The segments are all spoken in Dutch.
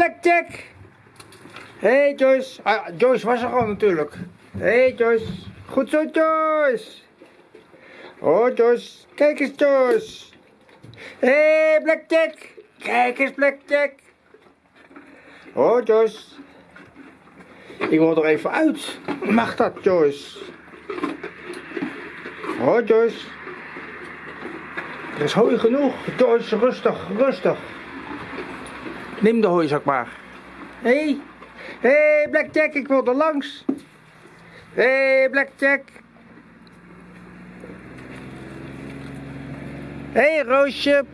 Blackjack! Hey, Joyce. Ah, Joyce was er gewoon natuurlijk. Hey, Joyce. Goed zo Joyce. Oh Joyce. Kijk eens Joyce. Hé hey, Blackjack. Kijk eens Blackjack. Oh Joyce. Ik wil er even uit. Mag dat Joyce? Oh Joyce. Er is hooi genoeg. Joyce, rustig, rustig. Neem de hooizak maar. Hé, hey. hé hey, Blackjack, ik wil er langs. Hé hey, Blackjack. Hé hey, Roosje.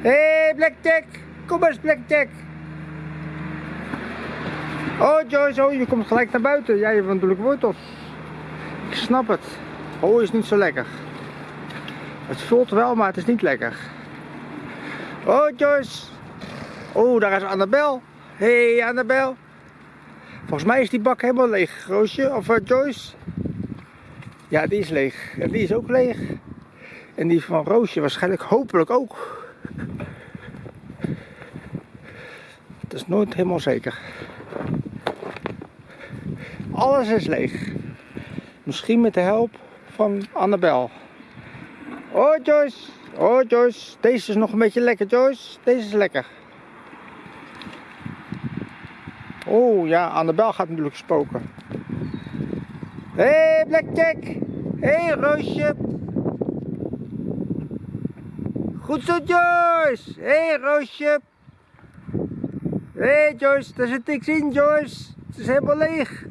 Hé hey, Blackjack, kom eens Blackjack. Oh Joyce, oh, je komt gelijk naar buiten. Jij hebt natuurlijk wortels. Ik snap het. Oh, is niet zo lekker. Het voelt wel, maar het is niet lekker. Oh Joyce. Oh, daar is Annabel. Hé hey, Annabel. Volgens mij is die bak helemaal leeg, Roosje. Of uh, Joyce. Ja, die is leeg. En die is ook leeg. En die van Roosje waarschijnlijk hopelijk ook. Het is nooit helemaal zeker. Alles is leeg. Misschien met de hulp van Annabel. Oh Joyce. Oh Joyce. Deze is nog een beetje lekker Joyce. Deze is lekker. Oh ja, Annabel gaat natuurlijk spoken. Hé hey, Blackjack. Hé hey, Roosje. Goed zo Joyce. Hé hey, Roosje. Hé hey, Joyce, daar zit niks in Joyce. Het is helemaal leeg.